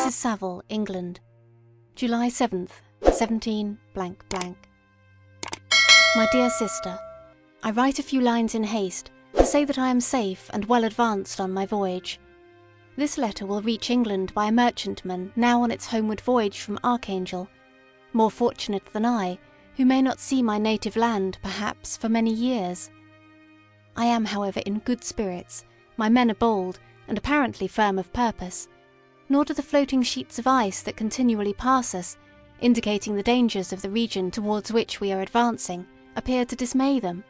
Mrs. Saville, England. July 7th, 17 blank blank. My dear sister, I write a few lines in haste to say that I am safe and well advanced on my voyage. This letter will reach England by a merchantman now on its homeward voyage from Archangel, more fortunate than I, who may not see my native land, perhaps, for many years. I am, however, in good spirits, my men are bold, and apparently firm of purpose, nor do the floating sheets of ice that continually pass us, indicating the dangers of the region towards which we are advancing, appear to dismay them.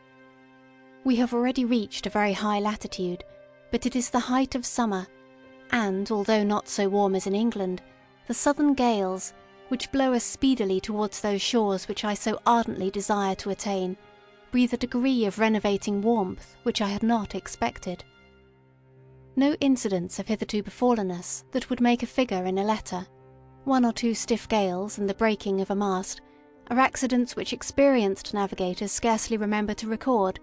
We have already reached a very high latitude, but it is the height of summer, and although not so warm as in England, the southern gales, which blow us speedily towards those shores which I so ardently desire to attain, breathe a degree of renovating warmth which I had not expected. No incidents have hitherto befallen us that would make a figure in a letter. One or two stiff gales and the breaking of a mast are accidents which experienced navigators scarcely remember to record,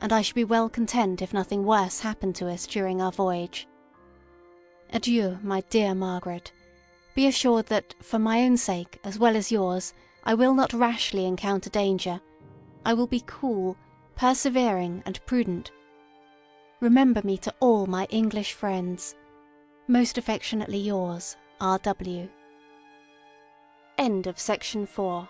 and I should be well content if nothing worse happened to us during our voyage. Adieu, my dear Margaret. Be assured that, for my own sake as well as yours, I will not rashly encounter danger. I will be cool, persevering, and prudent. Remember me to all my English friends. Most affectionately yours, R. W. End of section 4